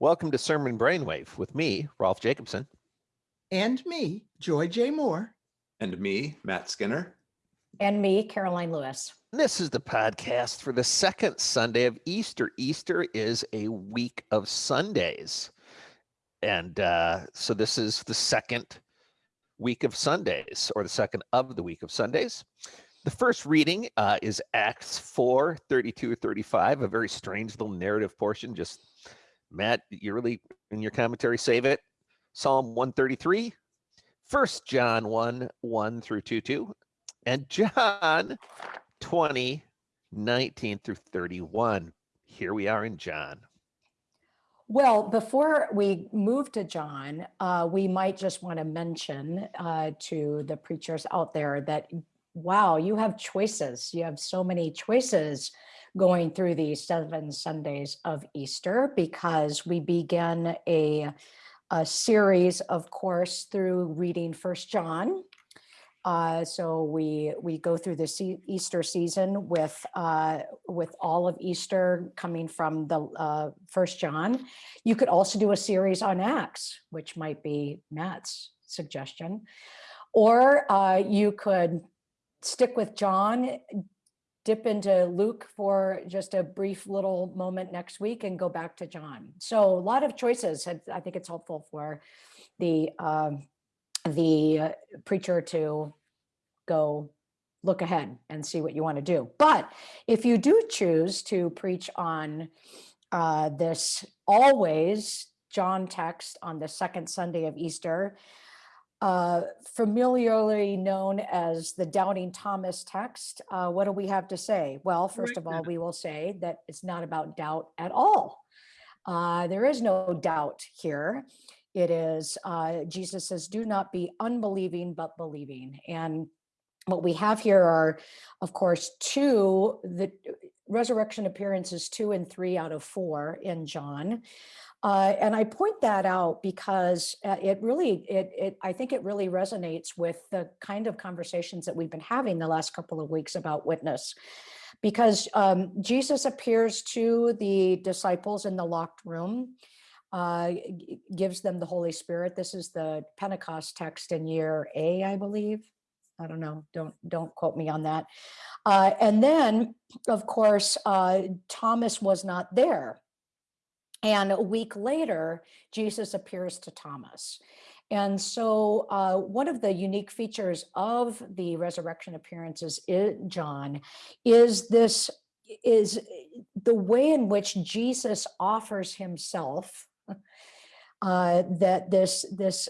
Welcome to Sermon Brainwave with me, Rolf Jacobson. And me, Joy J. Moore. And me, Matt Skinner. And me, Karoline Lewis. This is the podcast for the second Sunday of Easter. Easter is a week of Sundays. And uh, so this is the second week of Sundays, or the second of the week of Sundays. The first reading uh, is Acts 4 32 35, a very strange little narrative portion. Just Matt, you really in your commentary save it. Psalm 133, First John 1 1 through 2 2, and John 20 19 through 31. Here we are in John. Well, before we move to John, uh, we might just want to mention uh, to the preachers out there that, wow, you have choices. You have so many choices going through these seven Sundays of Easter because we begin a, a series, of course, through reading First John. Uh, so we we go through the Easter season with uh, with all of Easter coming from the uh, First John. You could also do a series on Acts, which might be Matt's suggestion, or uh, you could stick with John, dip into Luke for just a brief little moment next week, and go back to John. So a lot of choices. I think it's helpful for the um, the preacher to go look ahead and see what you want to do. But if you do choose to preach on uh, this always John text on the second Sunday of Easter, uh, familiarly known as the Doubting Thomas text, uh, what do we have to say? Well, first of all, we will say that it's not about doubt at all. Uh, there is no doubt here. It is, uh, Jesus says, do not be unbelieving, but believing. And what we have here are, of course, two, the resurrection appearances two and three out of four in John. Uh, and I point that out because uh, it really, it, it, I think it really resonates with the kind of conversations that we've been having the last couple of weeks about witness. Because um, Jesus appears to the disciples in the locked room, uh, gives them the Holy Spirit. This is the Pentecost text in year A, I believe. I don't know, don't, don't quote me on that. Uh, and then, of course, uh, Thomas was not there. And a week later, Jesus appears to Thomas. And so uh, one of the unique features of the resurrection appearances in John is this is the way in which Jesus offers himself uh, that this this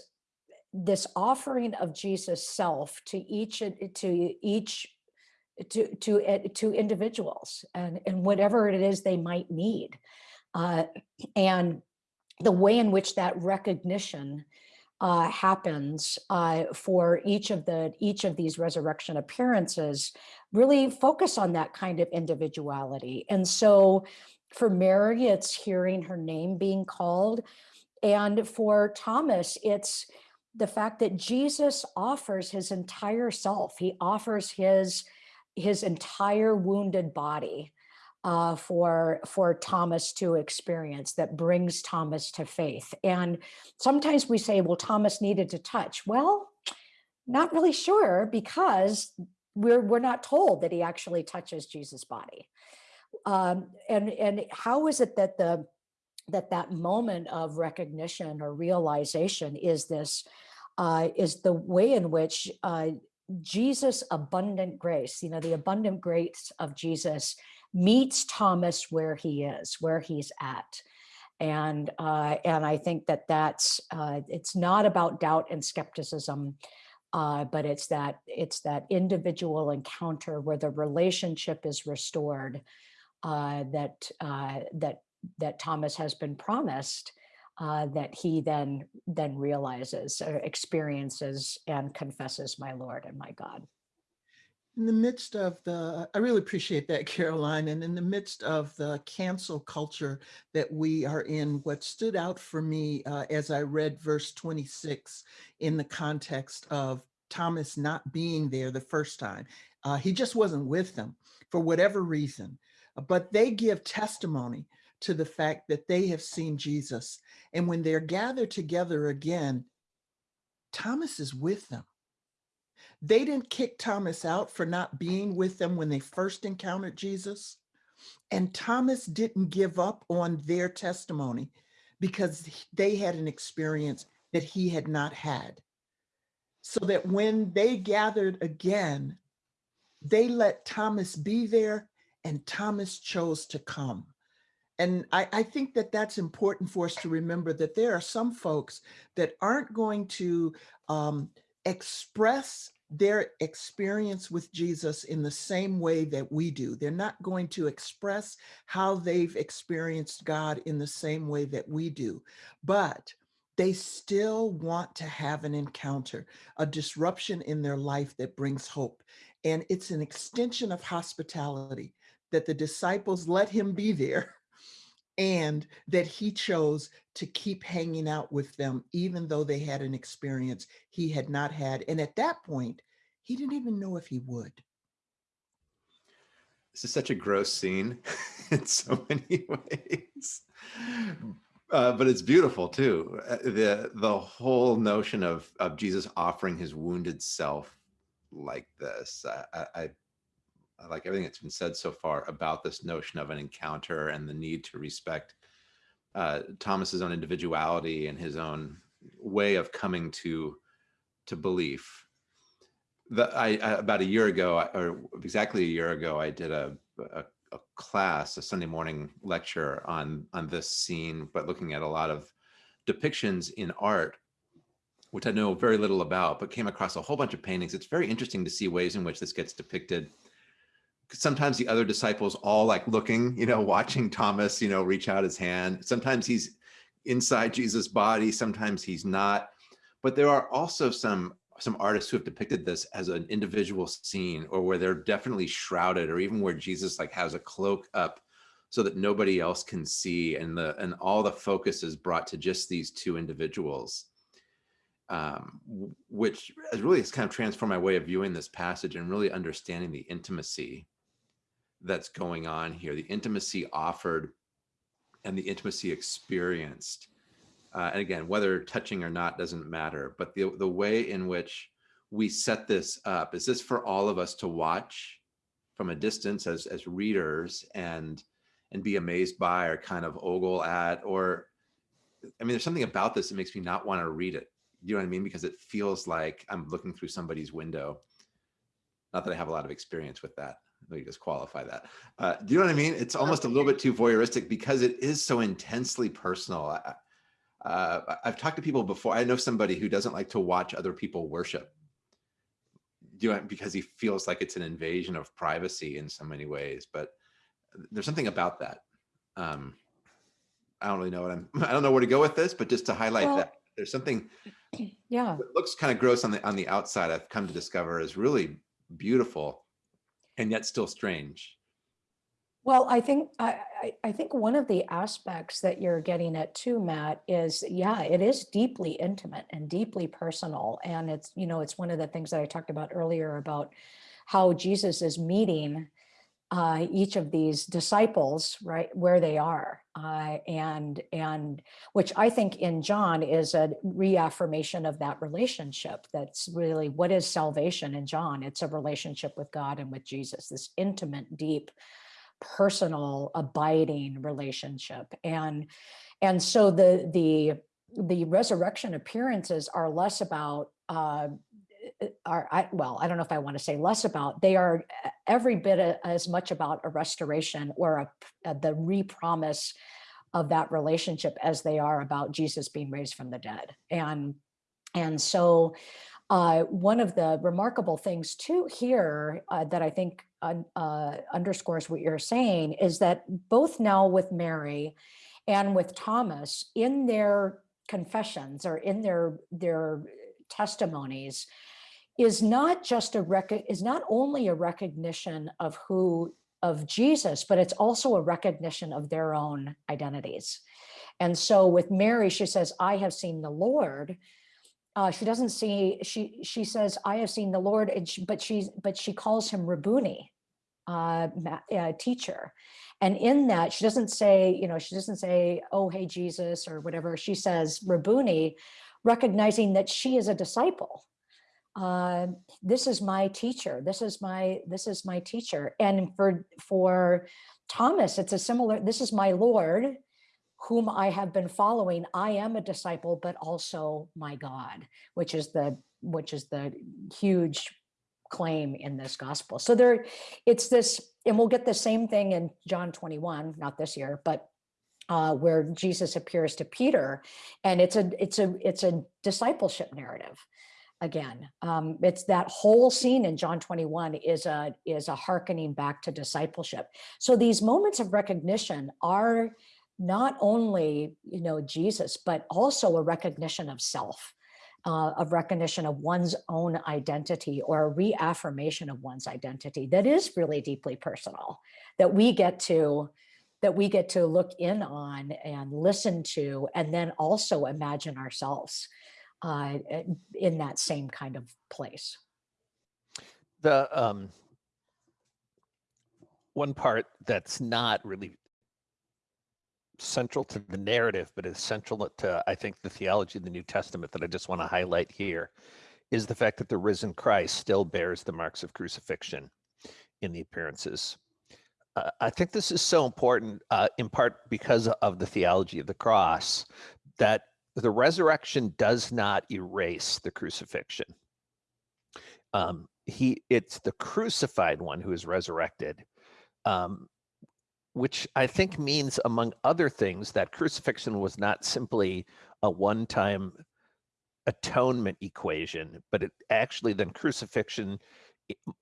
this offering of Jesus self to each to each to to eh, to individuals and and whatever it is they might need uh, and the way in which that recognition uh, happens uh, for each of the each of these resurrection appearances really focus on that kind of individuality and so for Mary it's hearing her name being called and for Thomas it's the fact that Jesus offers his entire self. He offers his, his entire wounded body uh, for, for Thomas to experience that brings Thomas to faith. And sometimes we say, well, Thomas needed to touch. Well, not really sure because we're, we're not told that he actually touches Jesus' body. Um, and, and how is it that the that that moment of recognition or realization is this uh, is the way in which uh, Jesus abundant grace, you know, the abundant grace of Jesus meets Thomas where he is, where he's at. And uh, and I think that that's uh, it's not about doubt and skepticism, uh, but it's that it's that individual encounter where the relationship is restored uh, that uh, that that Thomas has been promised uh, that he then then realizes experiences and confesses my Lord and my God. In the midst of the, I really appreciate that, Karoline, and in the midst of the cancel culture that we are in, what stood out for me uh, as I read verse 26 in the context of Thomas not being there the first time, uh, he just wasn't with them for whatever reason, but they give testimony to the fact that they have seen Jesus. And when they're gathered together again, Thomas is with them. They didn't kick Thomas out for not being with them when they first encountered Jesus. And Thomas didn't give up on their testimony because they had an experience that he had not had. So that when they gathered again, they let Thomas be there and Thomas chose to come. And I, I, think that that's important for us to remember that there are some folks that aren't going to um, express their experience with Jesus in the same way that we do. They're not going to express how they've experienced God in the same way that we do, but they still want to have an encounter, a disruption in their life that brings hope. And it's an extension of hospitality that the disciples let him be there and that he chose to keep hanging out with them, even though they had an experience he had not had. And at that point, he didn't even know if he would. This is such a gross scene in so many ways. Uh, but it's beautiful too. Uh, the the whole notion of of Jesus offering his wounded self like this. I, I, I like everything that's been said so far about this notion of an encounter and the need to respect uh, Thomas's own individuality and his own way of coming to to belief. The, I, I about a year ago, or exactly a year ago, I did a, a, a class, a Sunday morning lecture on on this scene, but looking at a lot of depictions in art which I know very little about, but came across a whole bunch of paintings. It's very interesting to see ways in which this gets depicted. Sometimes the other disciples all like looking, you know, watching Thomas, you know, reach out his hand. Sometimes he's inside Jesus' body, sometimes he's not. But there are also some some artists who have depicted this as an individual scene or where they're definitely shrouded or even where Jesus like has a cloak up so that nobody else can see and the and all the focus is brought to just these two individuals um, which has really has kind of transformed my way of viewing this passage and really understanding the intimacy that's going on here, the intimacy offered and the intimacy experienced. Uh, and again, whether touching or not doesn't matter, but the, the way in which we set this up, is this for all of us to watch from a distance as, as readers and, and be amazed by or kind of ogle at, or, I mean, there's something about this that makes me not want to read it you know what I mean? Because it feels like I'm looking through somebody's window. Not that I have a lot of experience with that. Let me just qualify that. Uh, do you know what I mean? It's almost a little bit too voyeuristic because it is so intensely personal. Uh, I've talked to people before. I know somebody who doesn't like to watch other people worship. Do you know, because he feels like it's an invasion of privacy in so many ways. But there's something about that. Um, I don't really know what I'm. I don't know where to go with this, but just to highlight well, that there's something yeah it looks kind of gross on the on the outside i've come to discover is really beautiful and yet still strange. Well i think i i think one of the aspects that you're getting at too matt is yeah it is deeply intimate and deeply personal. And it's you know it's one of the things that i talked about earlier about how jesus is meeting uh, each of these disciples, right, where they are. Uh, and, and which I think in John is a reaffirmation of that relationship. That's really what is salvation in John? It's a relationship with God and with Jesus, this intimate, deep, personal, abiding relationship. And, and so the, the, the resurrection appearances are less about uh, are, I, well, I don't know if I want to say less about, they are every bit as much about a restoration or a, a, the re-promise of that relationship as they are about Jesus being raised from the dead. And, and so uh, one of the remarkable things too here uh, that I think uh, underscores what you're saying is that both now with Mary and with Thomas in their confessions or in their, their testimonies, is not just a record is not only a recognition of who of Jesus, but it's also a recognition of their own identities. And so with Mary, she says, I have seen the Lord. Uh, she doesn't see, she she says, I have seen the Lord, and she, but she's but she calls him Rabuni, uh, uh, teacher. And in that, she doesn't say, you know, she doesn't say, oh, hey, Jesus, or whatever. She says, Rabuni, recognizing that she is a disciple. Uh, this is my teacher. This is my, this is my teacher. And for, for Thomas, it's a similar, this is my Lord, whom I have been following. I am a disciple, but also my God, which is the, which is the huge claim in this gospel. So there, it's this, and we'll get the same thing in John 21, not this year, but uh, where Jesus appears to Peter, and it's a it's a it's a discipleship narrative. Again, um, it's that whole scene in John 21 is a is a hearkening back to discipleship. So these moments of recognition are not only you know Jesus, but also a recognition of self uh, of recognition of one's own identity or a reaffirmation of one's identity that is really deeply personal that we get to that we get to look in on and listen to and then also imagine ourselves uh, in that same kind of place The um, one part that's not really central to the narrative, but is central to, I think, the theology of the New Testament that I just want to highlight here is the fact that the risen Christ still bears the marks of crucifixion in the appearances. Uh, I think this is so important, uh, in part because of the theology of the cross, that the resurrection does not erase the crucifixion. Um, he, it's the crucified one who is resurrected. Um, which I think means, among other things, that crucifixion was not simply a one time atonement equation, but it actually then crucifixion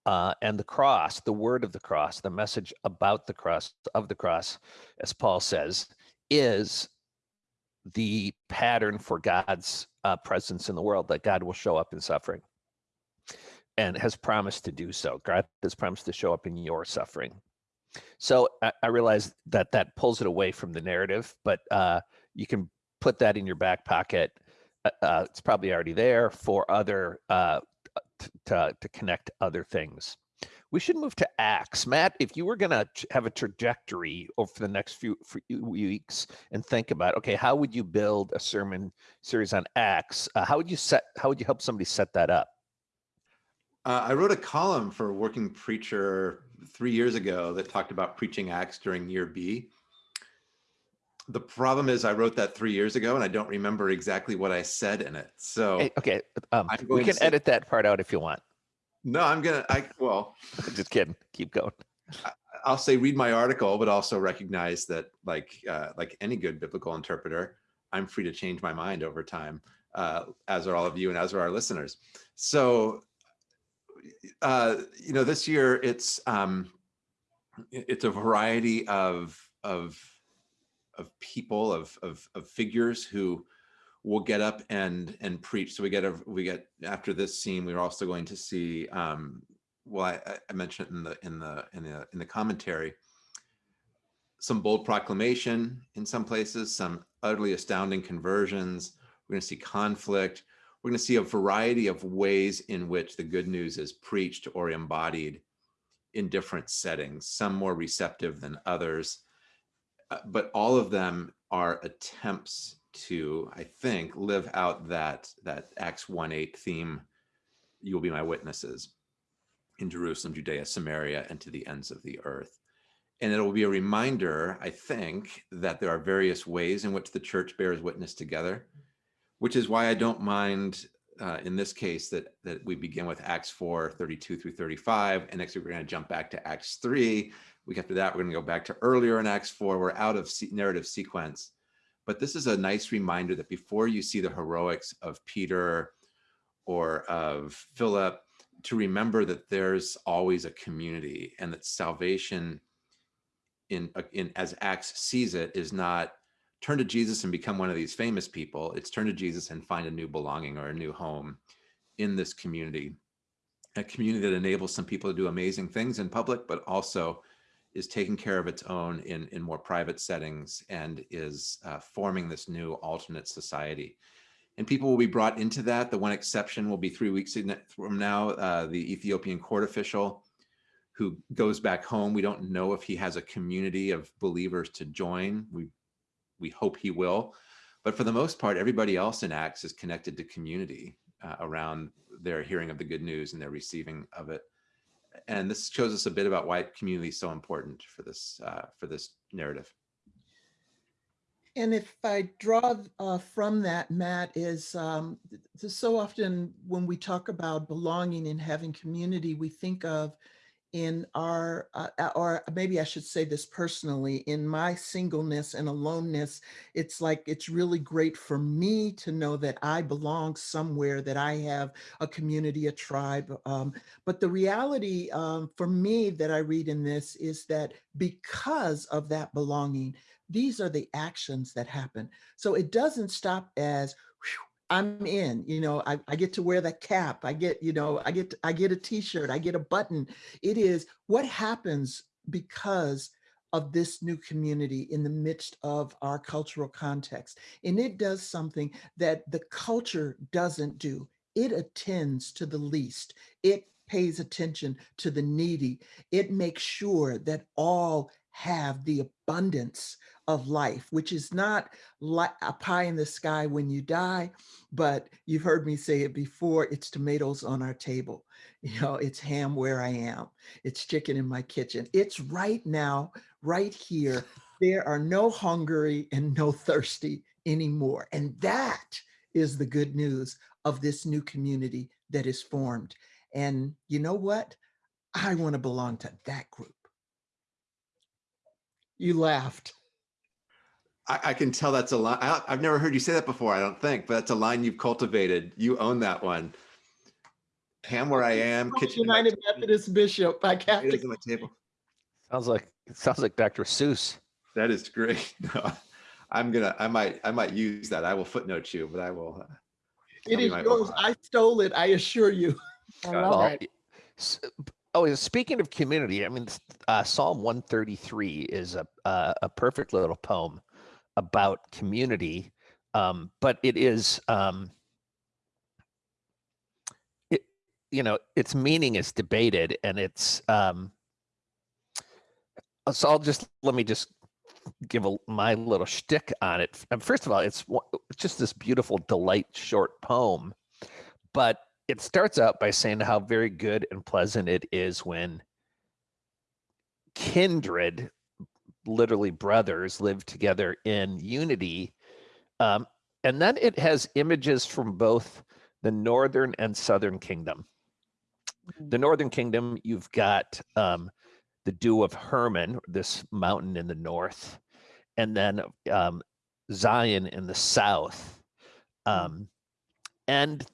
uh, and the cross, the word of the cross, the message about the cross, of the cross, as Paul says, is the pattern for God's uh, presence in the world, that God will show up in suffering and has promised to do so. God has promised to show up in your suffering. So I, I realize that that pulls it away from the narrative, but uh, you can put that in your back pocket. Uh, uh it's probably already there for other uh, to to connect other things. We should move to Acts. Matt, if you were going to have a trajectory over the next few, few, weeks and think about, okay, how would you build a sermon series on Acts? Uh, how would you set? How would you help somebody set that up? Uh, I wrote a column for Working Preacher three years ago that talked about preaching Acts during year B. The problem is I wrote that three years ago and I don't remember exactly what I said in it. So hey, okay, um, we can edit that part out if you want. No, I'm gonna. I well, just kidding. Keep going. I'll say read my article, but also recognize that, like uh, like any good biblical interpreter, I'm free to change my mind over time, uh, as are all of you and as are our listeners. So uh, you know, this year it's um, it's a variety of of of people of, of of figures who will get up and and preach. So we get a we get after this scene, we're also going to see. Um, well, I, I mentioned in the in the in the in the commentary some bold proclamation in some places, some utterly astounding conversions. We're going to see conflict we're going to see a variety of ways in which the good news is preached or embodied in different settings, some more receptive than others. Uh, but all of them are attempts to, I think, live out that, that Acts 1-8 theme, you will be my witnesses in Jerusalem, Judea, Samaria, and to the ends of the earth. And it will be a reminder, I think, that there are various ways in which the church bears witness together which is why I don't mind uh, in this case that that we begin with Acts 4, 32 through 35. And next week, we're going to jump back to Acts 3. Week after that, we're going to go back to earlier in Acts 4. We're out of narrative sequence. But this is a nice reminder that before you see the heroics of Peter or of Philip, to remember that there's always a community and that salvation in, uh, in as Acts sees it is not turn to Jesus and become one of these famous people. It's turn to Jesus and find a new belonging or a new home in this community, a community that enables some people to do amazing things in public, but also is taking care of its own in, in more private settings and is uh, forming this new alternate society. And people will be brought into that. The one exception will be three weeks from now, uh, the Ethiopian court official who goes back home. We don't know if he has a community of believers to join. We we hope he will, but for the most part, everybody else in Acts is connected to community uh, around their hearing of the good news and their receiving of it. And this shows us a bit about why community is so important for this uh, for this narrative. And if I draw uh, from that, Matt, is um, so often when we talk about belonging and having community, we think of in our, uh, uh, or maybe I should say this personally, in my singleness and aloneness, it's like it's really great for me to know that I belong somewhere, that I have a community, a tribe. Um, but the reality um, for me that I read in this is that because of that belonging, these are the actions that happen. So it doesn't stop as "Whew, I'm in, you know, I, I get to wear that cap. I get, you know, I get, I get a t-shirt, I get a button. It is what happens because of this new community in the midst of our cultural context. And it does something that the culture doesn't do. It attends to the least. It pays attention to the needy. It makes sure that all have the abundance of life, which is not like a pie in the sky when you die, but you've heard me say it before, it's tomatoes on our table. You know, it's ham where I am. It's chicken in my kitchen. It's right now, right here. There are no hungry and no thirsty anymore. And that is the good news of this new community that is formed. And you know what? I want to belong to that group. You laughed. I, I can tell that's a line. I, I've never heard you say that before. I don't think, but that's a line you've cultivated. You own that one. Ham where I am, kitchen United Methodist Bishop by Catholic. potatoes on my table. Sounds like it sounds like Dr. Seuss. That is great. No, I'm gonna. I might. I might use that. I will footnote you, but I will. Uh, It Tell me is my yours. own. I stole it. I assure you. I love Well, it. y- s- b- Oh, speaking of community, I mean, uh, Psalm 133 is a uh, a perfect little poem about community, um, but it is um, it you know its meaning is debated, and it's um, so I'll just let me just give a, my little shtick on it. First of all, it's just this beautiful delight short poem, but it starts out by saying how very good and pleasant it is when kindred, literally brothers, live together in unity. Um, and then it has images from both the northern and southern kingdom. The northern kingdom, you've got um, the Dew of Hermon, this mountain in the north, and then um, Zion in the south. Um, and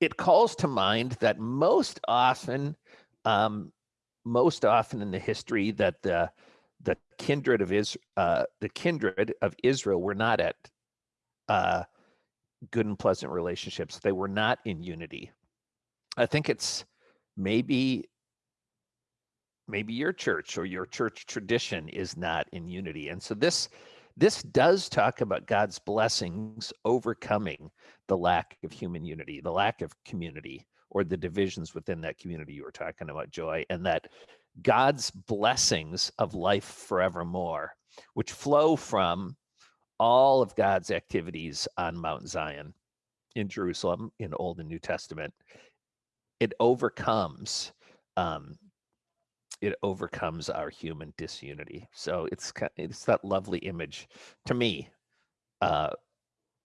it calls to mind that most often, um, most often in the history, that the the kindred of is uh, the kindred of Israel were not at uh, good and pleasant relationships. They were not in unity. I think it's maybe maybe your church or your church tradition is not in unity, and so this this does talk about God's blessings overcoming the lack of human unity, the lack of community, or the divisions within that community you were talking about, Joy, and that God's blessings of life forevermore, which flow from all of God's activities on Mount Zion in Jerusalem in Old and New Testament, it overcomes um, it overcomes our human disunity. So it's it's that lovely image to me uh,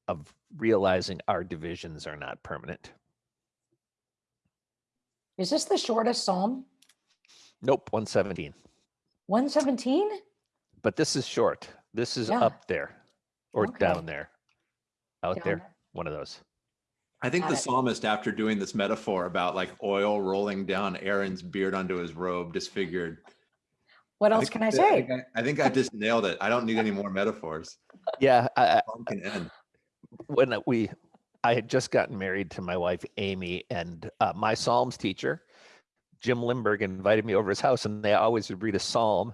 of realizing our divisions are not permanent. Is this the shortest psalm? Nope, 117. 117? But this is short. This is Yeah. up there or Okay. down there. Out Down there, there. one of those. I think Got the it. psalmist, after doing this metaphor about like oil rolling down Aaron's beard onto his robe, disfigured. What else think can I that- say? think I, I think I just nailed it. I don't need any more metaphors. Yeah, I, I- Psalm can end. when we I had just gotten married to my wife Amy, and uh, my Psalms teacher, Jim Limburg, invited me over his house, and they always would read a psalm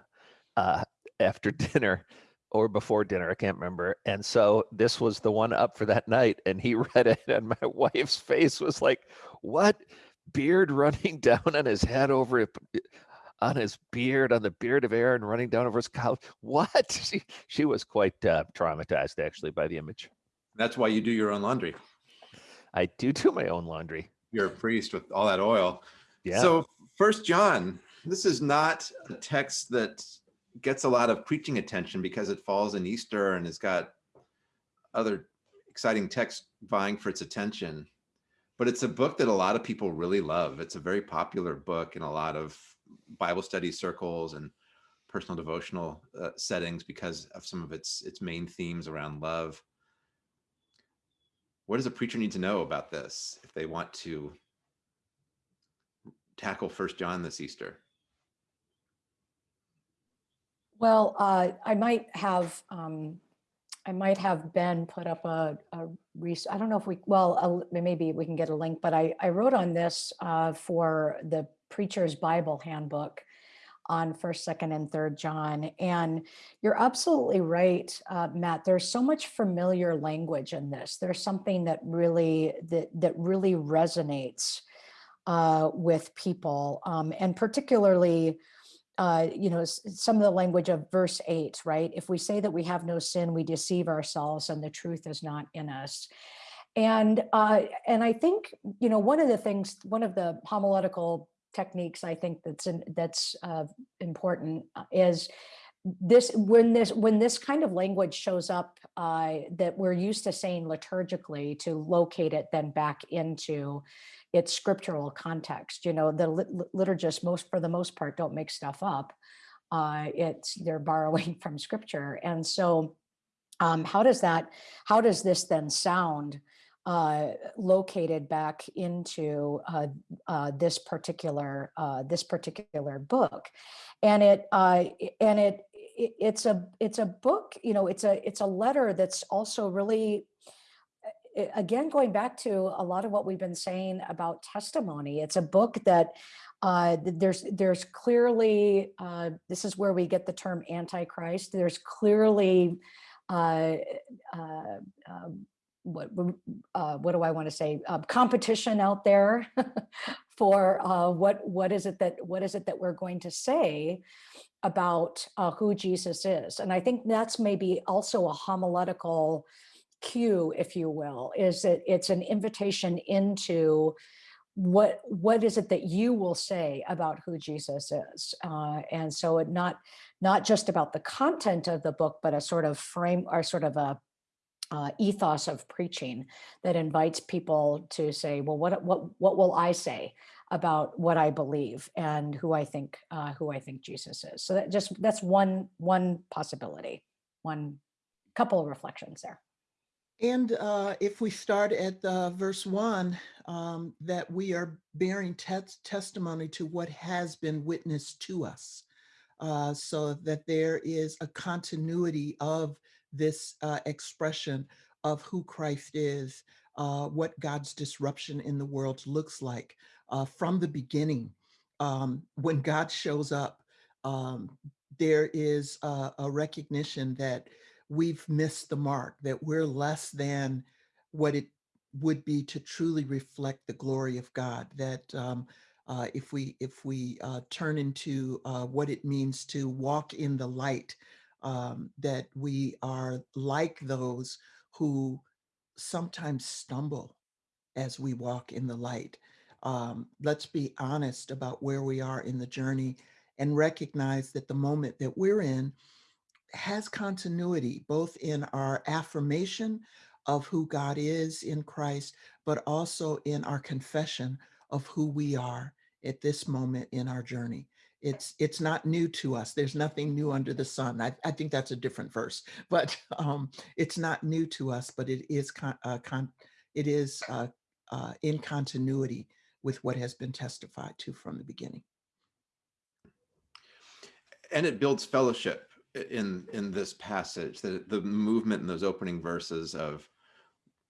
uh, after dinner or before dinner. I can't remember. And so this was the one up for that night, and he read it, and my wife's face was like, "What?" beard running down on his head over it, on his beard, on the beard of Aaron running down over his couch. What? She, she was quite uh, traumatized actually by the image. That's why you do your own laundry. I do do my own laundry. You're a priest with all that oil. Yeah. So First John, this is not a text that gets a lot of preaching attention because it falls in Easter and has got other exciting texts vying for its attention. But it's a book that a lot of people really love. It's a very popular book in a lot of Bible study circles and personal devotional uh, settings because of some of its its main themes around love. What does a preacher need to know about this if they want to tackle First John this Easter? Well, uh, I might have, um, I might have Ben put up a, I don't know if we, well, uh, maybe we can get a link, but I, I wrote on this uh, for the Preacher's Bible Handbook on first, second, and third John. And you're absolutely right, uh, Matt. There's so much familiar language in this. There's something that really that that really resonates uh, with people, um, and particularly uh, you know, some of the language of verse eight, right? If we say that we have no sin, we deceive ourselves and the truth is not in us. And uh, and I think, you know, one of the things, one of the homiletical techniques I think that's in, that's uh, important uh, is this when this when this kind of language shows up uh, that we're used to saying liturgically to locate it then back into its scriptural context. You know, the lit- lit- liturgists most for the most part don't make stuff up. Uh, it's they're borrowing from scripture, and so um, how does that? How does this then sound? Uh, located back into uh, uh, this particular uh, this particular book, and it uh, and it i- it's a it's a book. You know, it's a it's a letter that's also really again going back to a lot of what we've been saying about testimony it's a book that uh, there's there's clearly uh, this is where we get the term antichrist there's clearly uh, uh, um, what uh, what do I want to say uh, competition out there for uh, what what is it that what is it that we're going to say about uh, who Jesus is? And I think that's maybe also a homiletical cue, if you will, is that it's an invitation into what what is it that you will say about who Jesus is, uh, and so it not not just about the content of the book, but a sort of frame or sort of a uh, ethos of preaching that invites people to say, well, what what what will I say about what I believe and who I think uh, who I think Jesus is? So that just that's one one possibility, one couple of reflections there. And uh, if we start at uh, verse one, um, that we are bearing tes- testimony to what has been witnessed to us, uh, so that there is a continuity of this uh, expression of who Christ is, uh, what God's disruption in the world looks like uh, from the beginning. Um, when God shows up, um, there is a, a recognition that we've missed the mark, that we're less than what it would be to truly reflect the glory of God. That um, uh, if we if we uh, turn into uh, what it means to walk in the light, um, that we are like those who sometimes stumble as we walk in the light. Um, let's be honest about where we are in the journey and recognize that the moment that we're in has continuity both in our affirmation of who God is in Christ, but also in our confession of who we are at this moment in our journey. It's it's not new to us. There's nothing new under the sun. I, I think that's a different verse, but um, it's not new to us. But it is con, uh, con, it is uh, uh, in continuity with what has been testified to from the beginning. and it builds fellowship in in this passage that the movement in those opening verses of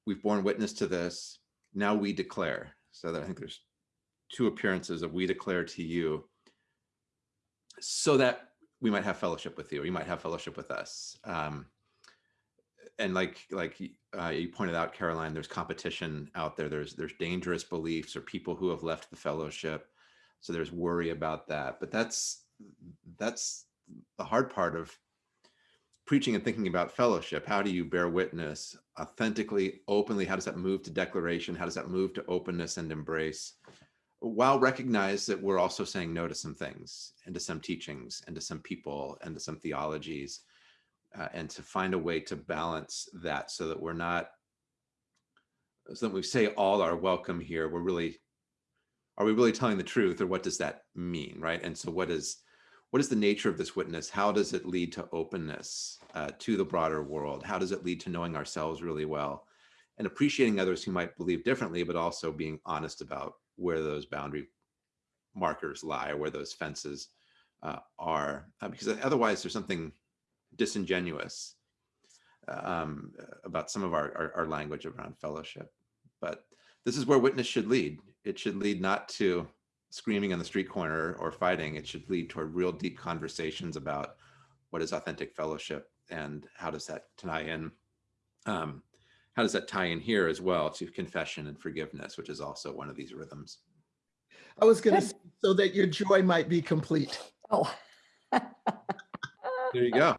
we've borne witness to this now we declare so that i think there's two appearances of we declare to you so that we might have fellowship with you or you might have fellowship with us um, and like like uh, you pointed out, Karoline, there's competition out there. There's there's dangerous beliefs or people who have left the fellowship, so there's worry about that. But that's that's the hard part of preaching and thinking about fellowship. How do you bear witness authentically, openly? How does that move to declaration? How does that move to openness and embrace? While recognize that we're also saying no to some things and to some teachings and to some people and to some theologies uh, and to find a way to balance that so that we're not so that we say all are welcome here we're really are we really telling the truth or what does that mean right? And so what is what is the nature of this witness? How does it lead to openness uh, to the broader world? How does it lead to knowing ourselves really well and appreciating others who might believe differently but also being honest about where those boundary markers lie where those fences uh, are uh, because otherwise there's something disingenuous um, about some of our, our, our language around fellowship. But this is where witness should lead. It should lead not to screaming on the street corner or fighting. It should lead toward real deep conversations about what is authentic fellowship and how does that tie in. Um, how does that tie in here as well to confession and forgiveness, which is also one of these rhythms. I was going to say so that your joy might be complete. Oh. There you go.